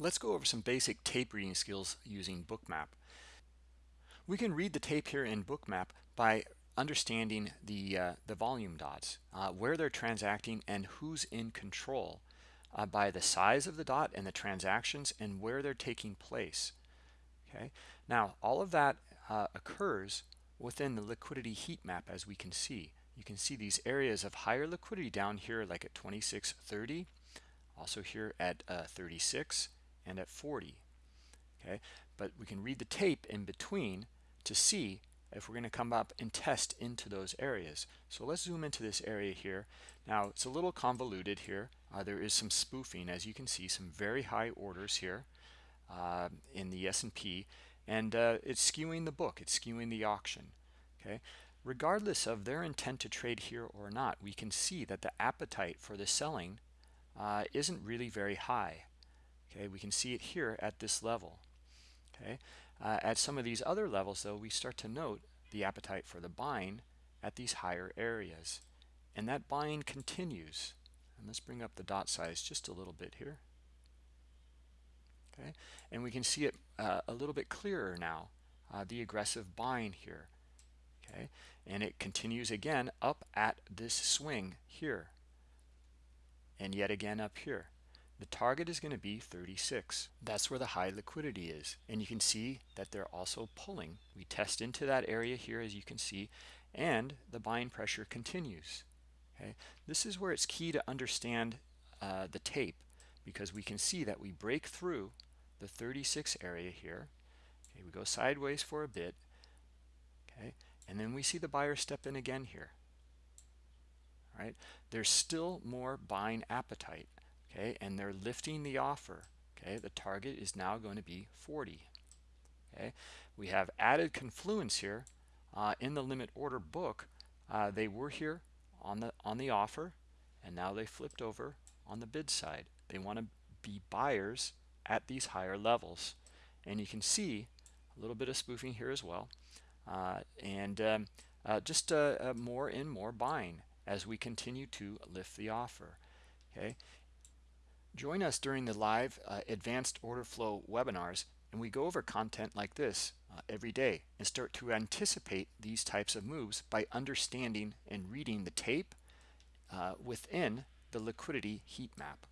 Let's go over some basic tape reading skills using Bookmap. We can read the tape here in Bookmap by understanding the, uh, the volume dots, uh, where they're transacting and who's in control uh, by the size of the dot and the transactions and where they're taking place. Okay, now all of that uh, occurs within the liquidity heat map as we can see. You can see these areas of higher liquidity down here like at 26.30, also here at uh, 36 and at 40 okay? But we can read the tape in between to see if we're going to come up and test into those areas. So let's zoom into this area here. Now it's a little convoluted here. Uh, there is some spoofing as you can see some very high orders here uh, in the S&P and uh, it's skewing the book. It's skewing the auction okay? Regardless of their intent to trade here or not we can see that the appetite for the selling uh, isn't really very high okay? We can see it here at this level okay? Uh, at some of these other levels though we start to note the appetite for the buying at these higher areas. And that buying continues. And let's bring up the dot size just a little bit here okay? And we can see it uh, a little bit clearer now uh, the aggressive buying here okay? And it continues again up at this swing here. And yet again up here the target is going to be 36. That's where the high liquidity is. And you can see that they're also pulling. We test into that area here, as you can see, and the buying pressure continues. Okay, This is where it's key to understand uh, the tape because we can see that we break through the 36 area here. Okay, we go sideways for a bit. Okay, and then we see the buyer step in again here. All right, there's still more buying appetite okay and they're lifting the offer okay? The target is now going to be 40 okay? We have added confluence here uh, in the limit order book. Uh, they were here on the on the offer and now they flipped over on the bid side. They want to be buyers at these higher levels. And you can see a little bit of spoofing here as well. Uh, and um, uh, just uh, uh, more and more buying as we continue to lift the offer okay Join us during the live uh, advanced order flow webinars and we go over content like this uh, every day and start to anticipate these types of moves by understanding and reading the tape uh, within the liquidity heat map.